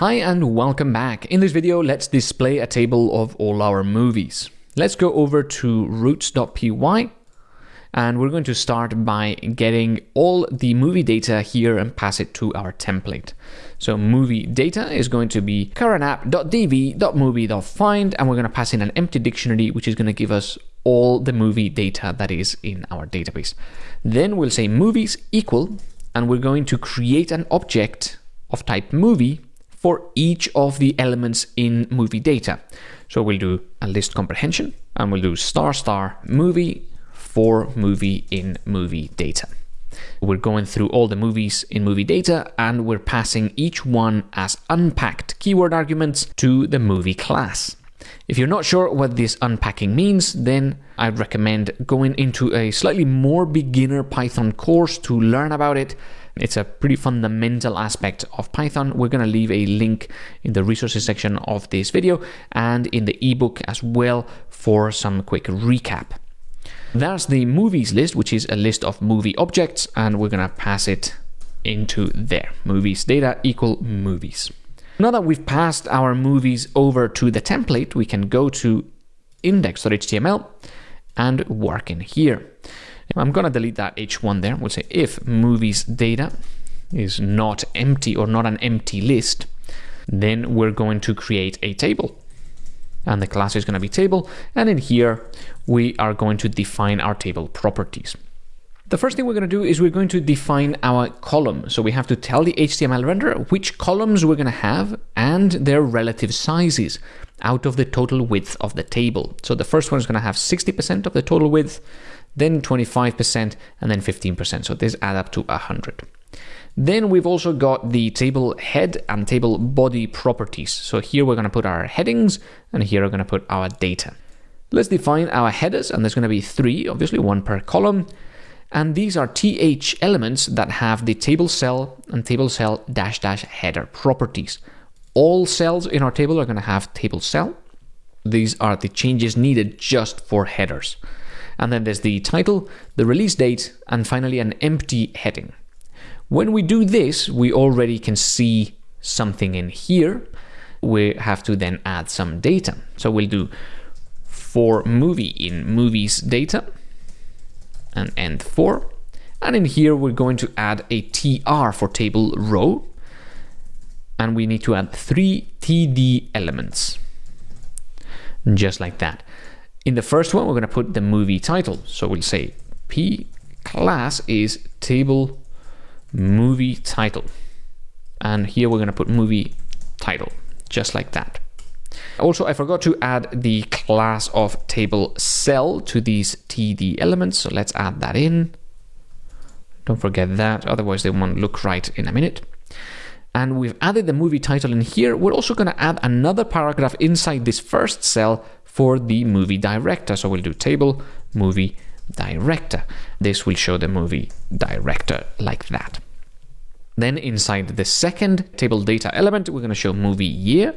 Hi and welcome back. In this video, let's display a table of all our movies. Let's go over to routes.py and we're going to start by getting all the movie data here and pass it to our template. So movie data is going to be currentapp.db.movie.find and we're going to pass in an empty dictionary which is going to give us all the movie data that is in our database. Then we'll say movies equal and we're going to create an object of type movie for each of the elements in movie data. So we'll do a list comprehension and we'll do star star movie for movie in movie data. We're going through all the movies in movie data and we're passing each one as unpacked keyword arguments to the movie class. If you're not sure what this unpacking means, then I'd recommend going into a slightly more beginner Python course to learn about it it's a pretty fundamental aspect of Python. We're going to leave a link in the resources section of this video and in the ebook as well for some quick recap. There's the movies list, which is a list of movie objects, and we're going to pass it into there. Movies data equal movies. Now that we've passed our movies over to the template, we can go to index.html and work in here. I'm going to delete that h1 there. We'll say if movies data is not empty or not an empty list, then we're going to create a table. And the class is going to be table. And in here, we are going to define our table properties. The first thing we're going to do is we're going to define our column. So we have to tell the HTML renderer which columns we're going to have and their relative sizes out of the total width of the table. So the first one is going to have 60% of the total width then 25%, and then 15%. So this add up to 100. Then we've also got the table head and table body properties. So here we're going to put our headings, and here we're going to put our data. Let's define our headers, and there's going to be three, obviously one per column. And these are TH elements that have the table cell and table cell dash dash header properties. All cells in our table are going to have table cell. These are the changes needed just for headers. And then there's the title, the release date, and finally an empty heading. When we do this, we already can see something in here. We have to then add some data. So we'll do for movie in movies data and end for. And in here, we're going to add a TR for table row. And we need to add three TD elements, just like that. In the first one, we're going to put the movie title. So we'll say p class is table movie title. And here we're going to put movie title, just like that. Also, I forgot to add the class of table cell to these TD elements. So let's add that in. Don't forget that, otherwise they won't look right in a minute. And we've added the movie title in here. We're also going to add another paragraph inside this first cell for the movie director. So we'll do table movie director. This will show the movie director like that. Then inside the second table data element, we're going to show movie year.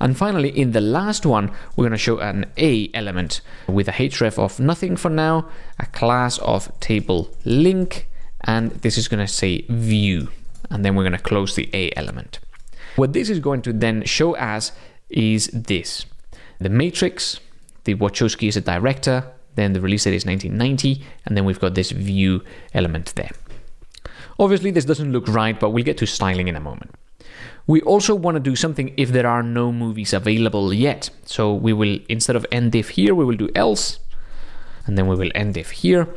And finally, in the last one, we're going to show an A element with a href of nothing for now, a class of table link, and this is going to say view. And then we're going to close the A element. What this is going to then show as is this the Matrix, the Wachowski is a director, then the release date is 1990, and then we've got this view element there. Obviously, this doesn't look right, but we'll get to styling in a moment. We also want to do something if there are no movies available yet. So we will, instead of end if here, we will do else, and then we will end if here.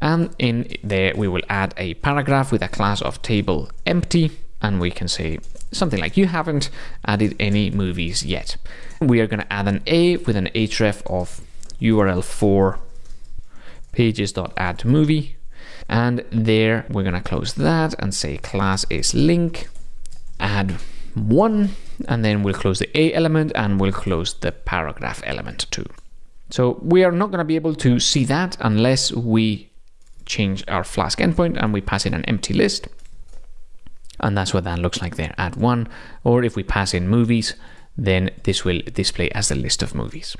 And in there, we will add a paragraph with a class of table empty, and we can say something like you haven't added any movies yet. We are going to add an A with an href of URL for pages.add movie. And there we're going to close that and say class is link, add one, and then we'll close the A element and we'll close the paragraph element too. So we are not going to be able to see that unless we change our Flask endpoint and we pass in an empty list. And that's what that looks like there, add one. Or if we pass in movies, then this will display as a list of movies.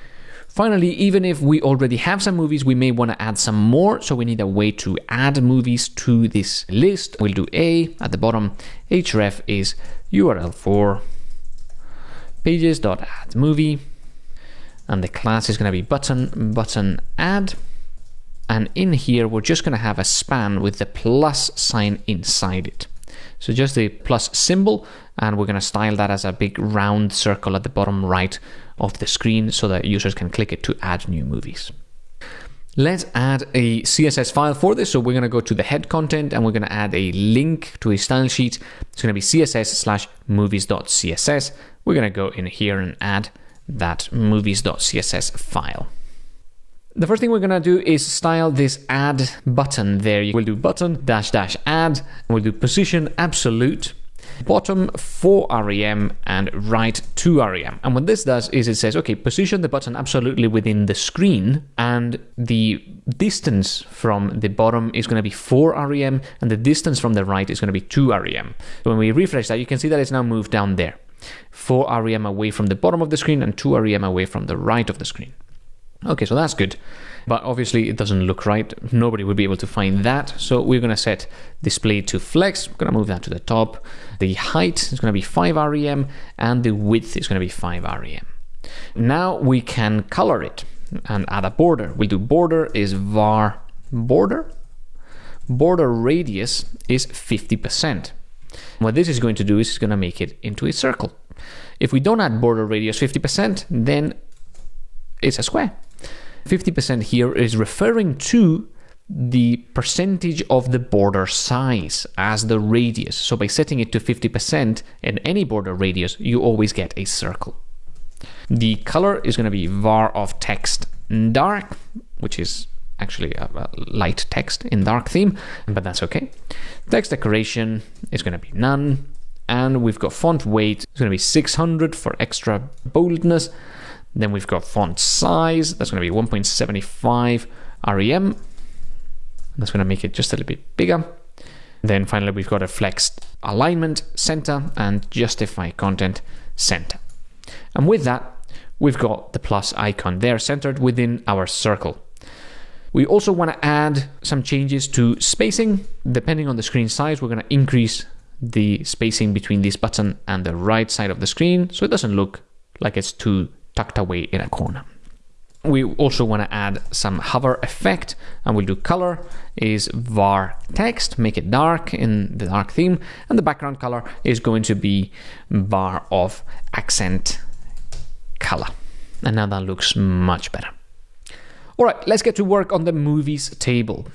Finally, even if we already have some movies, we may want to add some more. So we need a way to add movies to this list. We'll do A at the bottom. href is URL for pages.add movie. And the class is going to be button, button add. And in here, we're just going to have a span with the plus sign inside it. So just the plus symbol, and we're going to style that as a big round circle at the bottom right of the screen so that users can click it to add new movies. Let's add a CSS file for this. So we're going to go to the head content and we're going to add a link to a style sheet. It's going to be css slash movies.css. We're going to go in here and add that movies.css file. The first thing we're going to do is style this add button there. We'll do button dash dash add. We'll do position absolute bottom 4 rem and right 2 rem. And what this does is it says, okay, position the button absolutely within the screen and the distance from the bottom is going to be 4 rem and the distance from the right is going to be 2 rem. So when we refresh that, you can see that it's now moved down there. 4 rem away from the bottom of the screen and 2 rem away from the right of the screen. Okay, so that's good. But obviously it doesn't look right. Nobody would be able to find that. So we're going to set display to flex. We're going to move that to the top. The height is going to be 5 rem and the width is going to be 5 rem. Now we can color it and add a border. We'll do border is var border. Border radius is 50%. What this is going to do is it's going to make it into a circle. If we don't add border radius 50%, then it's a square. 50% here is referring to the percentage of the border size as the radius. So by setting it to 50% in any border radius, you always get a circle. The color is going to be var of text dark, which is actually a, light text in dark theme, but that's okay. Text decoration is going to be none. And we've got font weight, it's going to be 600 for extra boldness. Then we've got font size, that's going to be 1.75 rem. That's going to make it just a little bit bigger. Then finally, we've got a flexed alignment center and justify content center. And with that, we've got the plus icon there centered within our circle. We also want to add some changes to spacing. Depending on the screen size, we're going to increase the spacing between this button and the right side of the screen so it doesn't look like it's too tucked away in a corner. We also want to add some hover effect and we'll do color is var text, make it dark in the dark theme, and the background color is going to be var of accent color. And now that looks much better. All right, let's get to work on the movies table.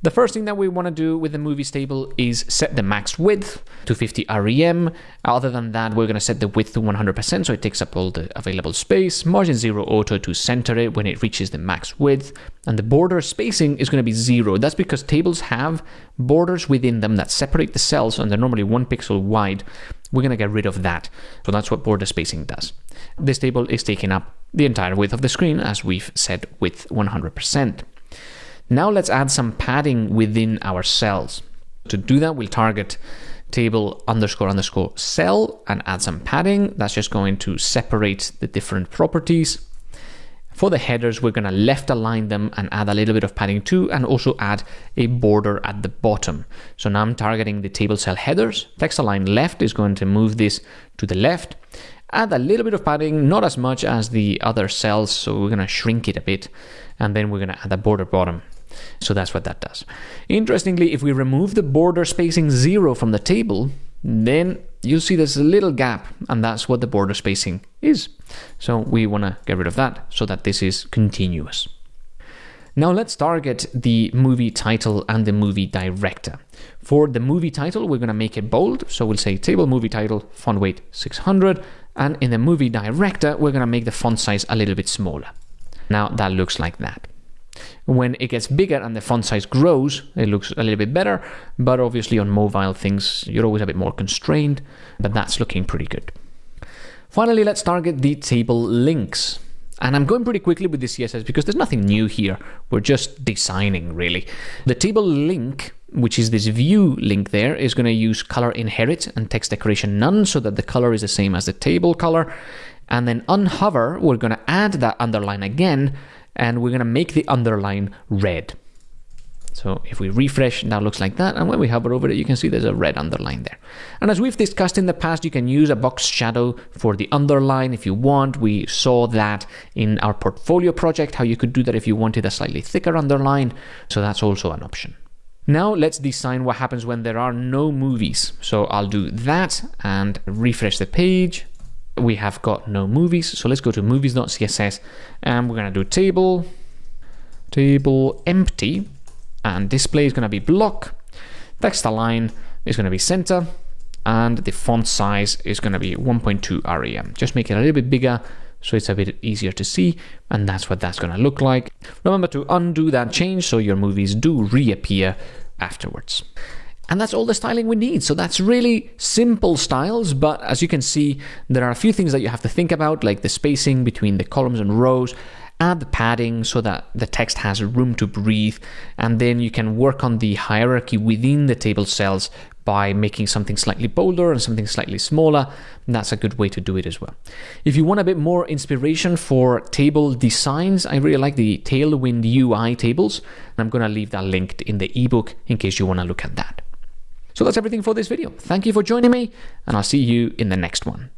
The first thing that we want to do with the movies table is set the max width to 50 rem. Other than that, we're going to set the width to 100% so it takes up all the available space. Margin 0 auto to center it when it reaches the max width. And the border spacing is going to be 0. That's because tables have borders within them that separate the cells and they're normally 1 pixel wide. We're going to get rid of that. So that's what border spacing does. This table is taking up the entire width of the screen as we've set width 100%. Now let's add some padding within our cells. To do that, we'll target table underscore underscore cell and add some padding. That's just going to separate the different properties. For the headers, we're going to left align them and add a little bit of padding too, and also add a border at the bottom. So now I'm targeting the table cell headers. Text align left is going to move this to the left. Add a little bit of padding, not as much as the other cells, so we're going to shrink it a bit. And then we're going to add a border bottom. So that's what that does. Interestingly, if we remove the border spacing zero from the table, then you'll see there's a little gap and that's what the border spacing is. So we want to get rid of that so that this is continuous. Now let's target the movie title and the movie director. For the movie title, we're going to make it bold. So we'll say table movie title, font weight 600. And in the movie director, we're going to make the font size a little bit smaller. Now that looks like that. When it gets bigger and the font size grows, it looks a little bit better, but obviously on mobile things, you're always a bit more constrained, but that's looking pretty good. Finally, let's target the table links. And I'm going pretty quickly with the CSS because there's nothing new here. We're just designing, really. The table link, which is this view link there, is going to use color inherit and text decoration none so that the color is the same as the table color. and then unhover, we're going to add that underline again, and we're going to make the underline red. So if we refresh, now looks like that. And when we hover over it, you can see there's a red underline there. And as we've discussed in the past, you can use a box shadow for the underline if you want. We saw that in our portfolio project, how you could do that if you wanted a slightly thicker underline. So that's also an option. Now let's design what happens when there are no movies. So I'll do that and refresh the page. We have got no movies. So let's go to movies.css and we're going to do table, table empty and display is going to be block, text align is going to be center, and the font size is going to be 1.2 rem. Just make it a little bit bigger so it's a bit easier to see, and that's what that's going to look like. Remember to undo that change so your movies do reappear afterwards. And that's all the styling we need. So that's really simple styles, but as you can see, there are a few things that you have to think about, like the spacing between the columns and rows, add the padding so that the text has room to breathe, and then you can work on the hierarchy within the table cells by making something slightly bolder and something slightly smaller. That's a good way to do it as well. If you want a bit more inspiration for table designs, I really like the Tailwind UI tables, and I'm going to leave that linked in the ebook in case you want to look at that. So that's everything for this video. Thank you for joining me, and I'll see you in the next one.